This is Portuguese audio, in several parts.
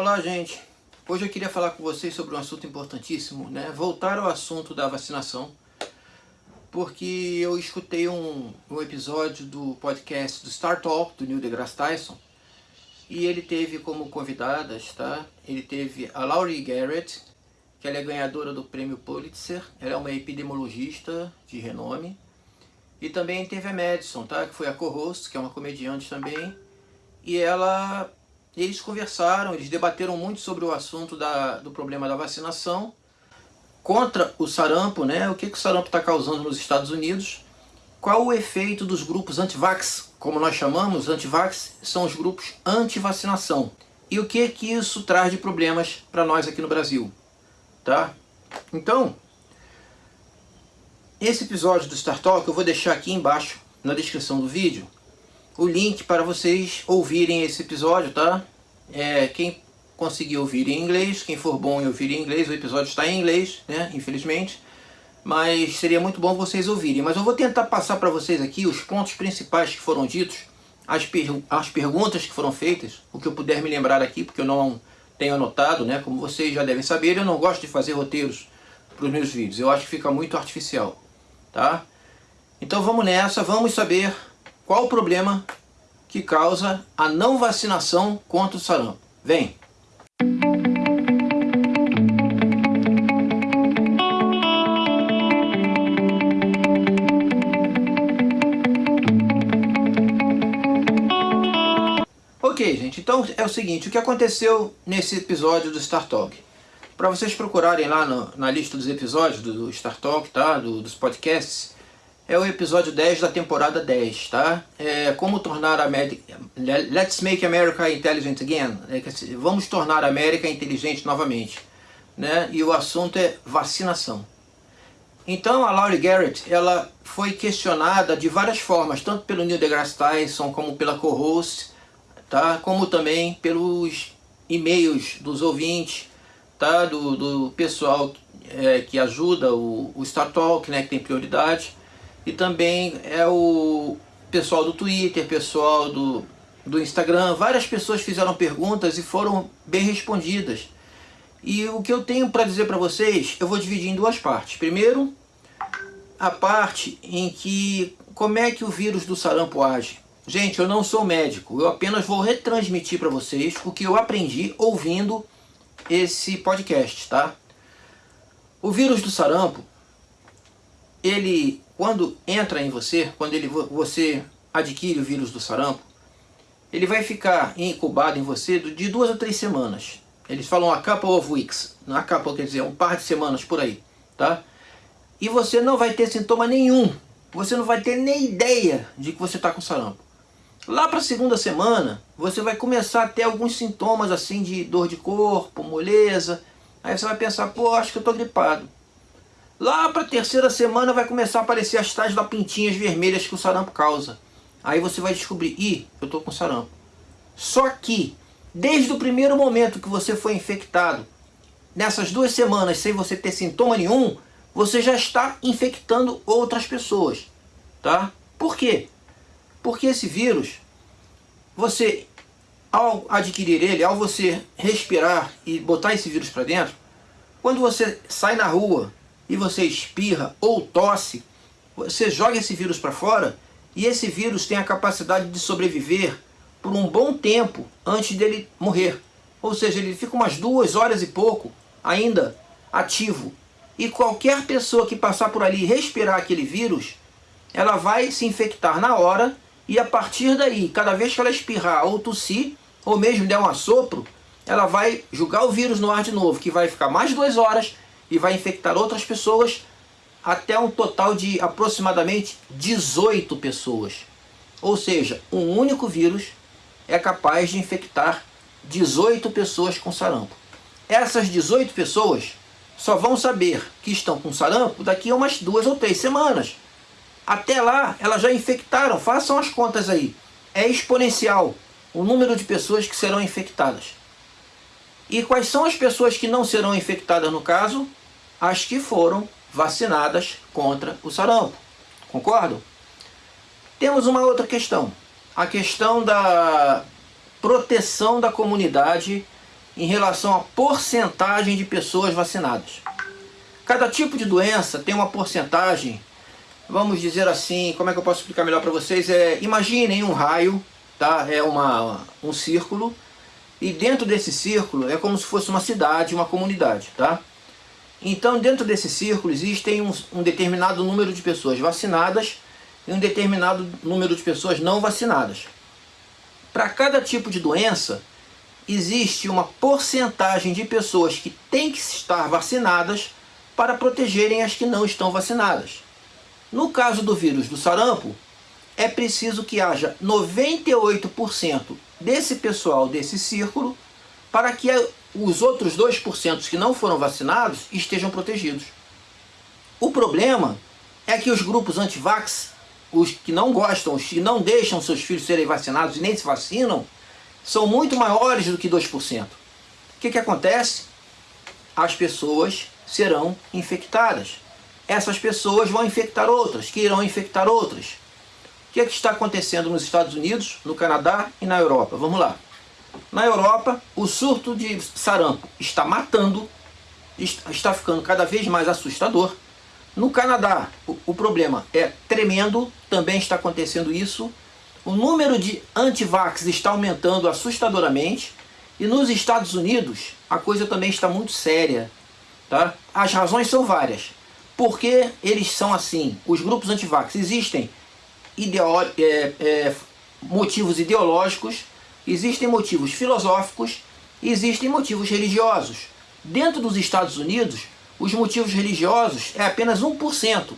Olá, gente. Hoje eu queria falar com vocês sobre um assunto importantíssimo, né? Voltar ao assunto da vacinação, porque eu escutei um, um episódio do podcast do Star Talk, do Neil deGrasse Tyson, e ele teve como convidadas, tá? Ele teve a Laurie Garrett, que ela é ganhadora do prêmio Pulitzer, ela é uma epidemiologista de renome, e também teve a Madison, tá? Que foi a co-host, que é uma comediante também, e ela eles conversaram, eles debateram muito sobre o assunto da, do problema da vacinação contra o sarampo, né? O que, que o sarampo está causando nos Estados Unidos? Qual o efeito dos grupos anti-vax, como nós chamamos, anti-vax, são os grupos anti-vacinação. E o que que isso traz de problemas para nós aqui no Brasil, tá? Então, esse episódio do Star Talk eu vou deixar aqui embaixo na descrição do vídeo o link para vocês ouvirem esse episódio, tá? É, quem conseguir ouvir em inglês, quem for bom em ouvir em inglês, o episódio está em inglês, né? Infelizmente. Mas seria muito bom vocês ouvirem. Mas eu vou tentar passar para vocês aqui os pontos principais que foram ditos, as, per as perguntas que foram feitas, o que eu puder me lembrar aqui, porque eu não tenho anotado, né? Como vocês já devem saber, eu não gosto de fazer roteiros para os meus vídeos. Eu acho que fica muito artificial, tá? Então vamos nessa, vamos saber qual o problema que causa a não vacinação contra o sarampo? Vem! Ok, gente, então é o seguinte, o que aconteceu nesse episódio do Star Talk? Para vocês procurarem lá no, na lista dos episódios do, Star Talk, tá? Do, dos podcasts, é o episódio 10 da temporada 10, tá? É como tornar a América... Let's make America intelligent again. É, vamos tornar a América inteligente novamente. Né? E o assunto é vacinação. Então a Laurie Garrett, ela foi questionada de várias formas, tanto pelo Neil deGrasse Tyson, como pela co-host, tá? Como também pelos e-mails dos ouvintes, tá? Do, do pessoal é, que ajuda o, o Star Talk, né? Que tem prioridade e também é o pessoal do Twitter, pessoal do, do Instagram, várias pessoas fizeram perguntas e foram bem respondidas. E o que eu tenho para dizer para vocês, eu vou dividir em duas partes. Primeiro, a parte em que como é que o vírus do sarampo age. Gente, eu não sou médico, eu apenas vou retransmitir para vocês o que eu aprendi ouvindo esse podcast, tá? O vírus do sarampo, ele quando entra em você, quando ele, você adquire o vírus do sarampo, ele vai ficar incubado em você de duas a três semanas. Eles falam a couple of weeks, não a couple quer dizer um par de semanas por aí, tá? E você não vai ter sintoma nenhum, você não vai ter nem ideia de que você está com sarampo. Lá para a segunda semana, você vai começar a ter alguns sintomas assim de dor de corpo, moleza. Aí você vai pensar, pô, acho que eu estou gripado. Lá para a terceira semana vai começar a aparecer as tais lapintinhas vermelhas que o sarampo causa. Aí você vai descobrir, ih, eu estou com sarampo. Só que, desde o primeiro momento que você foi infectado, nessas duas semanas sem você ter sintoma nenhum, você já está infectando outras pessoas. Tá? Por quê? Porque esse vírus, você, ao adquirir ele, ao você respirar e botar esse vírus para dentro, quando você sai na rua e você espirra ou tosse, você joga esse vírus para fora e esse vírus tem a capacidade de sobreviver por um bom tempo antes dele morrer. Ou seja, ele fica umas duas horas e pouco ainda ativo. E qualquer pessoa que passar por ali e respirar aquele vírus, ela vai se infectar na hora e a partir daí, cada vez que ela espirrar ou tossir, ou mesmo der um assopro, ela vai jogar o vírus no ar de novo, que vai ficar mais duas horas e vai infectar outras pessoas até um total de aproximadamente 18 pessoas. Ou seja, um único vírus é capaz de infectar 18 pessoas com sarampo. Essas 18 pessoas só vão saber que estão com sarampo daqui a umas duas ou três semanas. Até lá, elas já infectaram, façam as contas aí. É exponencial o número de pessoas que serão infectadas. E quais são as pessoas que não serão infectadas no caso? As que foram vacinadas contra o sarampo. Concordam? Temos uma outra questão. A questão da proteção da comunidade em relação à porcentagem de pessoas vacinadas. Cada tipo de doença tem uma porcentagem, vamos dizer assim, como é que eu posso explicar melhor para vocês? É, imaginem um raio, tá? é uma, um círculo, e dentro desse círculo é como se fosse uma cidade, uma comunidade. Tá? Então dentro desse círculo existem um, um determinado número de pessoas vacinadas e um determinado número de pessoas não vacinadas. Para cada tipo de doença, existe uma porcentagem de pessoas que têm que estar vacinadas para protegerem as que não estão vacinadas. No caso do vírus do sarampo, é preciso que haja 98% desse pessoal desse círculo para que os outros 2% que não foram vacinados estejam protegidos. O problema é que os grupos anti-vax os que não gostam, os que não deixam seus filhos serem vacinados e nem se vacinam, são muito maiores do que 2%. O que, que acontece? As pessoas serão infectadas. Essas pessoas vão infectar outras, que irão infectar outras. O que, que está acontecendo nos Estados Unidos, no Canadá e na Europa? Vamos lá. Na Europa, o surto de sarampo está matando, está ficando cada vez mais assustador. No Canadá, o, problema é tremendo, também está acontecendo isso. O número de antivax está aumentando assustadoramente. E nos Estados Unidos, a coisa também está muito séria. Tá? As razões são várias. Por que eles são assim? Os grupos antivax existem ideolo é, é, motivos ideológicos, existem motivos filosóficos, existem motivos religiosos. Dentro dos Estados Unidos, os motivos religiosos é apenas 1%.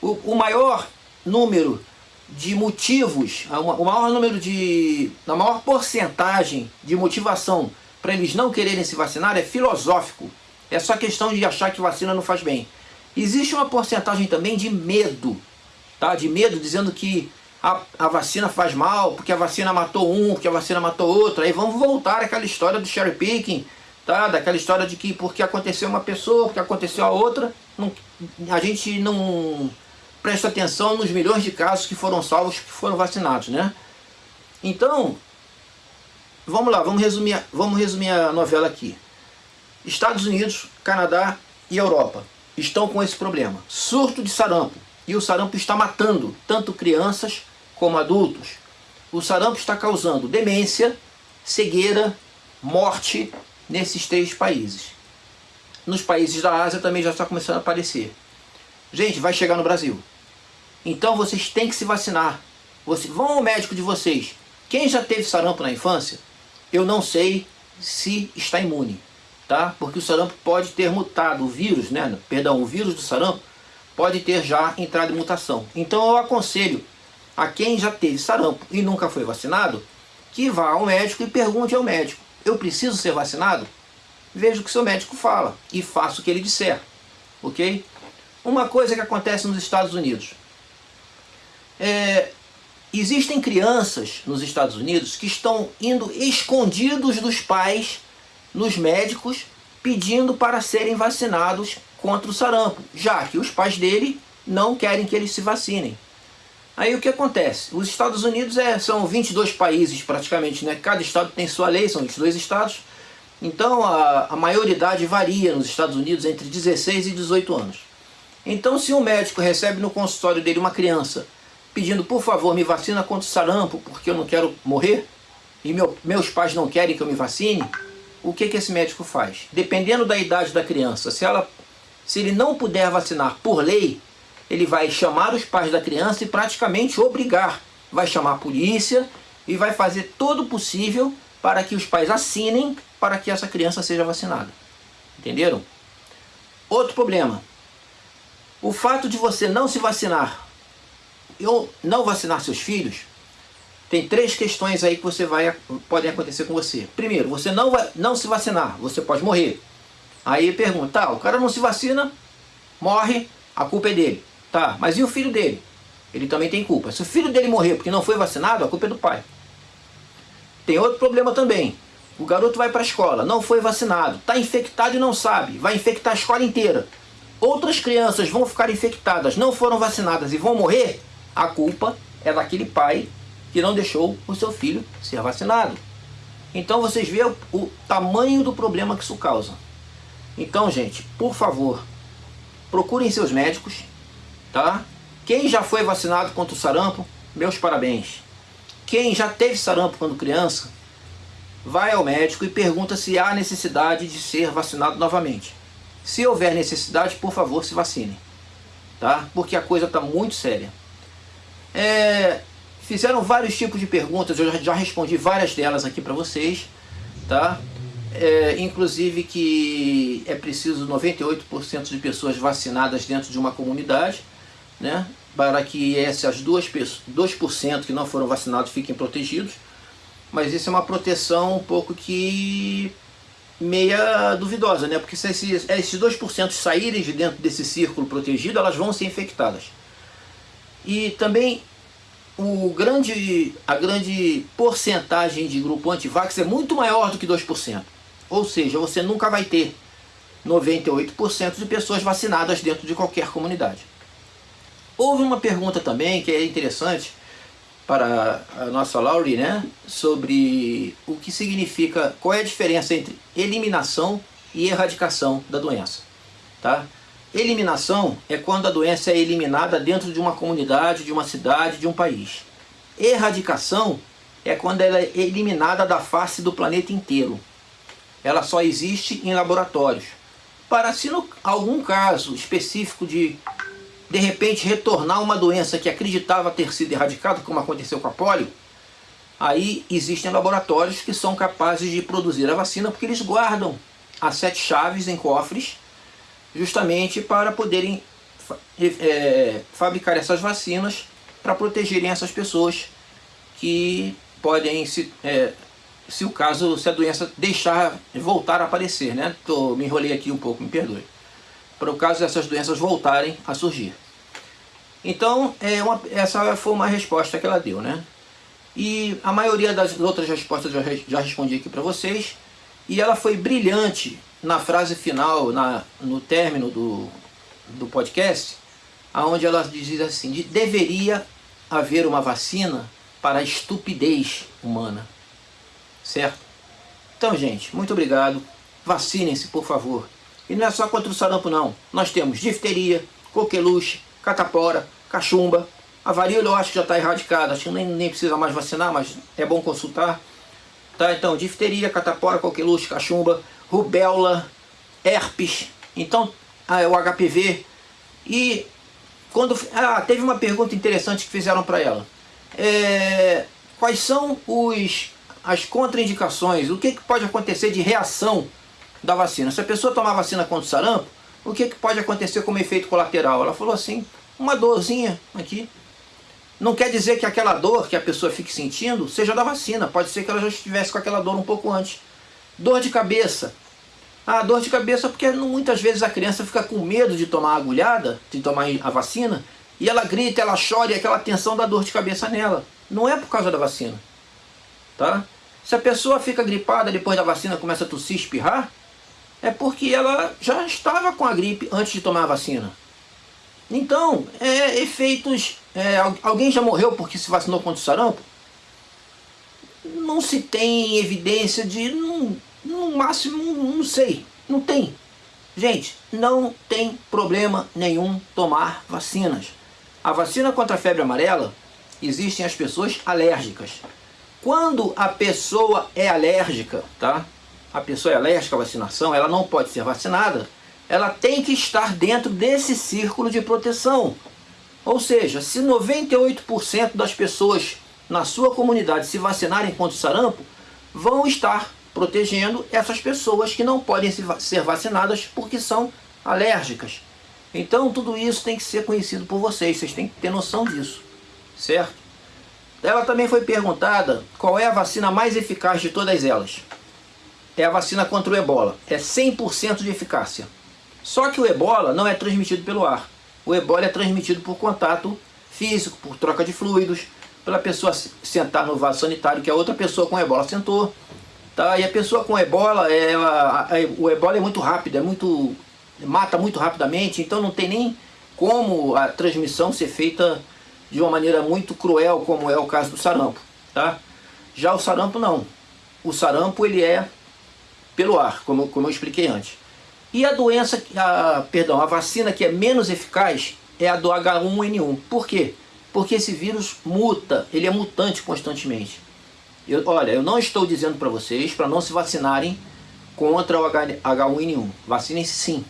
O, o maior número de motivos, o maior número de, a maior porcentagem de motivação para eles não quererem se vacinar é filosófico. É só questão de achar que vacina não faz bem. Existe uma porcentagem também de medo, tá? De medo dizendo que a, a vacina faz mal, porque a vacina matou um, porque a vacina matou outro. Aí vamos voltar àquela história do cherry picking, tá? daquela história de que porque aconteceu uma pessoa, porque aconteceu a outra, não, a gente não presta atenção nos milhões de casos que foram salvos, que foram vacinados, né? Então, vamos lá, vamos resumir, vamos resumir a novela aqui. Estados Unidos, Canadá e Europa estão com esse problema. Surto de sarampo. E o sarampo está matando tanto crianças como adultos. O sarampo está causando demência, cegueira, morte nesses três países. Nos países da Ásia também já está começando a aparecer. Gente, vai chegar no Brasil. Então vocês têm que se vacinar. Você, vão ao médico de vocês. Quem já teve sarampo na infância, eu não sei se está imune. Tá? Porque o sarampo pode ter mutado, o vírus, né? perdão, o vírus do sarampo pode ter já entrado em mutação. Então eu aconselho a quem já teve sarampo e nunca foi vacinado, que vá ao médico e pergunte ao médico eu preciso ser vacinado? Veja o que seu médico fala e faça o que ele disser, ok? Uma coisa que acontece nos Estados Unidos. É, existem crianças nos Estados Unidos que estão indo escondidos dos pais nos médicos pedindo para serem vacinados contra o sarampo, já que os pais dele não querem que eles se vacinem. Aí o que acontece? Os Estados Unidos é, são 22 países praticamente, né? Cada estado tem sua lei, são 22 estados. Então a, a maioridade varia nos Estados Unidos entre 16 e 18 anos. Então se um médico recebe no consultório dele uma criança pedindo, por favor, me vacina contra o sarampo porque eu não quero morrer, e meu, meus pais não querem que eu me vacine, o que, que esse médico faz? Dependendo da idade da criança, se, ela, se ele não puder vacinar por lei, ele vai chamar os pais da criança e praticamente obrigar. Vai chamar a polícia e vai fazer todo o possível para que os pais assinem para que essa criança seja vacinada. Entenderam? Outro problema. O fato de você não se vacinar ou não vacinar seus filhos, tem três questões aí que você vai, podem acontecer com você. Primeiro, você não, vai, não se vacinar, você pode morrer. Aí pergunta, tá, o cara não se vacina, morre, a culpa é dele. Tá, mas e o filho dele? Ele também tem culpa. Se o filho dele morrer porque não foi vacinado, a culpa é do pai. Tem outro problema também. O garoto vai para a escola, não foi vacinado, está infectado e não sabe, vai infectar a escola inteira. Outras crianças vão ficar infectadas, não foram vacinadas e vão morrer, a culpa é daquele pai que não deixou o seu filho ser vacinado. Então vocês veem o, o tamanho do problema que isso causa. Então, gente, por favor, procurem seus médicos, tá? Quem já foi vacinado contra o sarampo, meus parabéns. Quem já teve sarampo quando criança, vai ao médico e pergunta se há necessidade de ser vacinado novamente. Se houver necessidade, por favor, se vacine. Tá? Porque a coisa está muito séria. É, fizeram vários tipos de perguntas, eu já respondi várias delas aqui para vocês. Tá? É, inclusive que é preciso 98% de pessoas vacinadas dentro de uma comunidade, né? para que essas 2%, 2 que não foram vacinados fiquem protegidos. Mas isso é uma proteção um pouco que meia duvidosa, né? Porque se esses, esses 2% saírem de dentro desse círculo protegido, elas vão ser infectadas. E também o grande, a grande porcentagem de grupo antivax é muito maior do que 2%. Ou seja, você nunca vai ter 98% de pessoas vacinadas dentro de qualquer comunidade. Houve uma pergunta também que é interessante para a nossa Laurie, né, sobre o que significa, qual é a diferença entre eliminação e erradicação da doença. Tá? Eliminação é quando a doença é eliminada dentro de uma comunidade, de uma cidade, de um país. Erradicação é quando ela é eliminada da face do planeta inteiro. Ela só existe em laboratórios. Para se no algum caso específico de de repente retornar uma doença que acreditava ter sido erradicada, como aconteceu com a polio, aí existem laboratórios que são capazes de produzir a vacina porque eles guardam as sete chaves em cofres justamente para poderem é, fabricar essas vacinas para protegerem essas pessoas que podem, se, é, se o caso, se a doença deixar voltar a aparecer, né? Tô, me enrolei aqui um pouco, me perdoe para o caso dessas doenças voltarem a surgir. Então, é uma, essa foi uma resposta que ela deu, né? E a maioria das outras respostas eu já, respondi aqui para vocês. E ela foi brilhante na frase final, na, no término do, do podcast, onde ela diz assim, de, deveria haver uma vacina para a estupidez humana. Certo? Então, gente, muito obrigado. Vacinem-se, por favor. E não é só contra o sarampo não. Nós temos difteria, coqueluche, catapora, cachumba. A varíola eu acho que já está erradicada, acho que nem, nem precisa mais vacinar, mas é bom consultar. Tá, então, difteria, catapora, coqueluche, cachumba, rubéola, herpes, então ah, o HPV. E quando ah, teve uma pergunta interessante que fizeram para ela. É, quais são os, as contraindicações? O que, que pode acontecer de reação da vacina. Se a pessoa tomar vacina contra o sarampo, o que, que pode acontecer como efeito colateral? Ela falou assim, uma dorzinha aqui. Não quer dizer que aquela dor que a pessoa fique sentindo seja da vacina. Pode ser que ela já estivesse com aquela dor um pouco antes. Dor de cabeça. Ah, dor de cabeça porque muitas vezes a criança fica com medo de tomar a agulhada, de tomar a vacina, e ela grita, ela chora e aquela tensão da dor de cabeça nela. Não é por causa da vacina. Tá? Se a pessoa fica gripada depois da vacina começa a tossir, espirrar, é porque ela já estava com a gripe antes de tomar a vacina. Então, é, efeitos... É, alguém já morreu porque se vacinou contra o sarampo? Não se tem evidência de... No, no máximo, não sei. Não tem. Gente, não tem problema nenhum tomar vacinas. A vacina contra a febre amarela, existem as pessoas alérgicas. Quando a pessoa é alérgica, tá? A pessoa é alérgica à vacinação, ela não pode ser vacinada, ela tem que estar dentro desse círculo de proteção. Ou seja, se 98% das pessoas na sua comunidade se vacinarem contra o sarampo, vão estar protegendo essas pessoas que não podem ser vacinadas porque são alérgicas. Então tudo isso tem que ser conhecido por vocês, vocês têm que ter noção disso, certo? Ela também foi perguntada qual é a vacina mais eficaz de todas elas é a vacina contra o ebola. É 100% de eficácia. Só que o ebola não é transmitido pelo ar. O ebola é transmitido por contato físico, por troca de fluidos, pela pessoa sentar no vaso sanitário que a outra pessoa com ebola sentou. Tá? E a pessoa com ebola, ela, o ebola é muito rápido, é muito, mata muito rapidamente, então não tem nem como a transmissão ser feita de uma maneira muito cruel, como é o caso do sarampo. Tá? Já o sarampo não. o sarampo ele é pelo ar, como, como eu expliquei antes. E a doença, a, perdão, a vacina que é menos eficaz é a do H1N1. Por quê? Porque esse vírus muta, ele é mutante constantemente. Eu, olha, eu não estou dizendo para vocês para não se vacinarem contra o H1N1. Vacinem-se sim.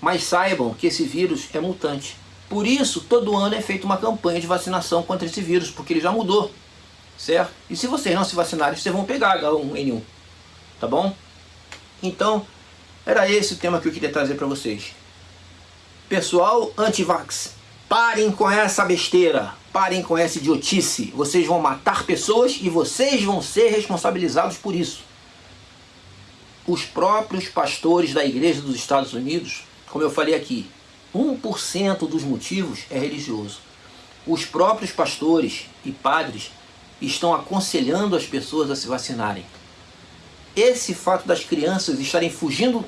Mas saibam que esse vírus é mutante. Por isso, todo ano é feita uma campanha de vacinação contra esse vírus, porque ele já mudou. Certo? E se vocês não se vacinarem, vocês vão pegar H1N1. Tá bom? Então, era esse o tema que eu queria trazer para vocês. Pessoal anti-vax, parem com essa besteira, parem com essa idiotice. Vocês vão matar pessoas e vocês vão ser responsabilizados por isso. Os próprios pastores da igreja dos Estados Unidos, como eu falei aqui, 1% dos motivos é religioso. Os próprios pastores e padres estão aconselhando as pessoas a se vacinarem. Esse fato das crianças estarem fugindo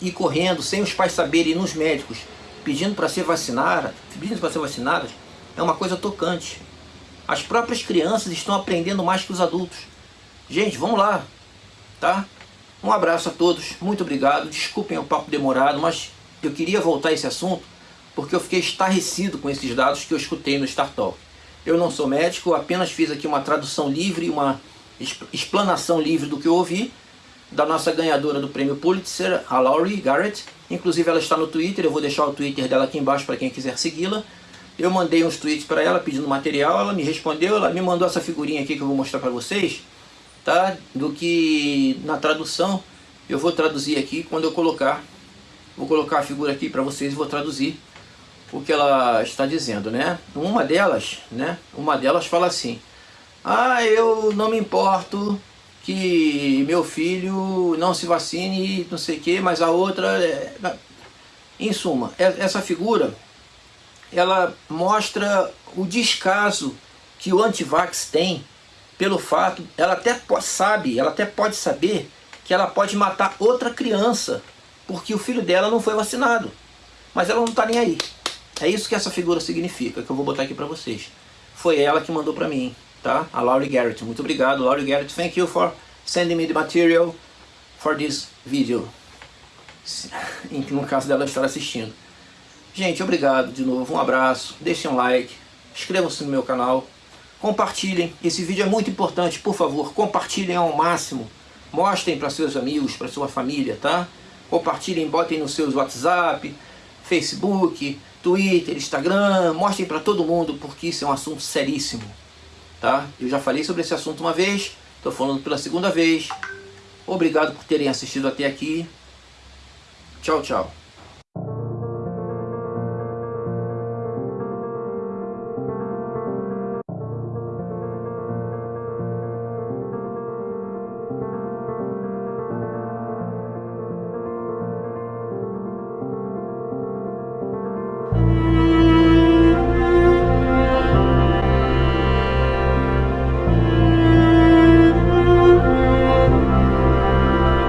e correndo sem os pais saberem nos médicos, pedindo para ser vacinada, pedindo para ser vacinadas, é uma coisa tocante. As próprias crianças estão aprendendo mais que os adultos. Gente, vamos lá, tá? Um abraço a todos, muito obrigado. Desculpem o papo demorado, mas eu queria voltar a esse assunto porque eu fiquei estarrecido com esses dados que eu escutei no Star. Eu não sou médico, apenas fiz aqui uma tradução livre, uma explanação livre do que eu ouvi da nossa ganhadora do prêmio Pulitzer, a Laurie Garrett. Inclusive ela está no Twitter, eu vou deixar o Twitter dela aqui embaixo para quem quiser segui-la. Eu mandei uns tweets para ela pedindo material, ela me respondeu, ela me mandou essa figurinha aqui que eu vou mostrar para vocês, tá? Do que na tradução eu vou traduzir aqui quando eu colocar, vou colocar a figura aqui para vocês e vou traduzir o que ela está dizendo, né? Uma delas, né? Uma delas fala assim: "Ah, eu não me importo que meu filho não se vacine, não sei o que, mas a outra... É... Em suma, essa figura, ela mostra o descaso que o antivax tem pelo fato, ela até sabe, ela até pode saber que ela pode matar outra criança porque o filho dela não foi vacinado. Mas ela não está nem aí. É isso que essa figura significa, que eu vou botar aqui para vocês. Foi ela que mandou para mim tá? A Laurie Garrett. Muito obrigado, Laurie Garrett. Thank you for sending me the material for this video. Em que no caso dela estar assistindo. Gente, obrigado de novo. Um abraço. Deixem um like. Inscrevam-se no meu canal. Compartilhem. Esse vídeo é muito importante. Por favor, compartilhem ao máximo. Mostrem para seus amigos, para sua família, tá? Compartilhem, botem nos seus WhatsApp, Facebook, Twitter, Instagram. Mostrem para todo mundo, porque isso é um assunto seríssimo tá? Eu já falei sobre esse assunto uma vez, estou falando pela segunda vez. Obrigado por terem assistido até aqui. Tchau, tchau.